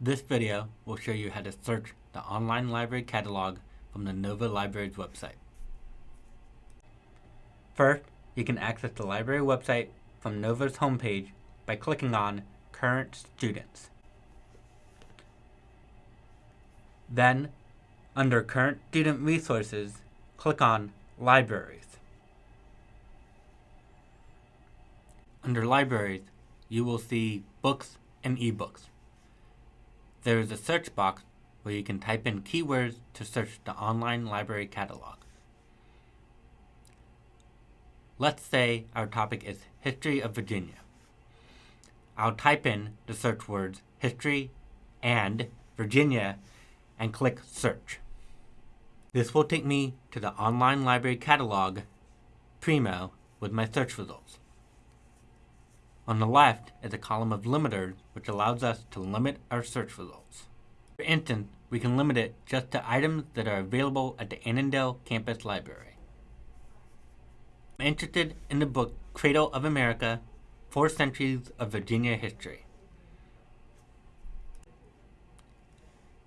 This video will show you how to search the online library catalog from the Nova Libraries website. First, you can access the library website from Nova's homepage by clicking on Current Students. Then, under Current Student Resources, click on Libraries. Under Libraries, you will see Books and eBooks. There is a search box where you can type in keywords to search the online library catalog. Let's say our topic is History of Virginia. I'll type in the search words History and Virginia and click Search. This will take me to the online library catalog, Primo, with my search results. On the left is a column of limiters which allows us to limit our search results. For instance, we can limit it just to items that are available at the Annandale Campus Library. I'm interested in the book Cradle of America, Four Centuries of Virginia History.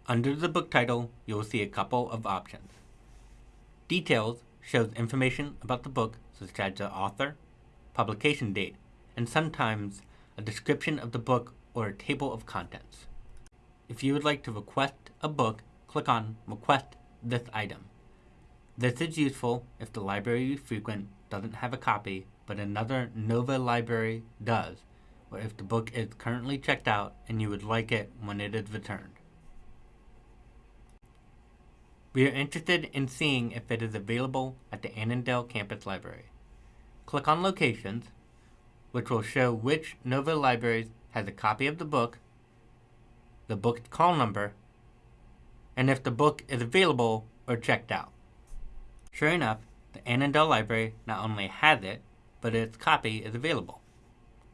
Under the book title, you will see a couple of options. Details shows information about the book such as the author, publication date, and sometimes a description of the book or a table of contents. If you would like to request a book, click on Request this item. This is useful if the library you frequent doesn't have a copy, but another Nova library does, or if the book is currently checked out and you would like it when it is returned. We are interested in seeing if it is available at the Annandale Campus Library. Click on Locations, which will show which Nova Libraries has a copy of the book, the book's call number, and if the book is available or checked out. Sure enough, the Annandale Library not only has it, but its copy is available.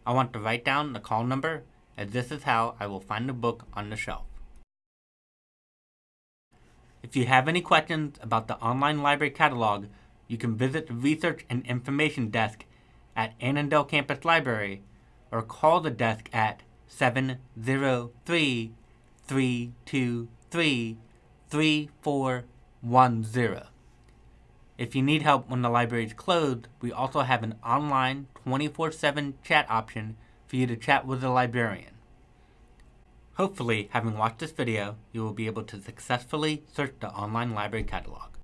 I want to write down the call number as this is how I will find the book on the shelf. If you have any questions about the online library catalog, you can visit the Research and Information Desk at Annandale Campus Library or call the desk at 703 323 3410. If you need help when the library is closed, we also have an online 24-7 chat option for you to chat with a librarian. Hopefully, having watched this video, you will be able to successfully search the online library catalog.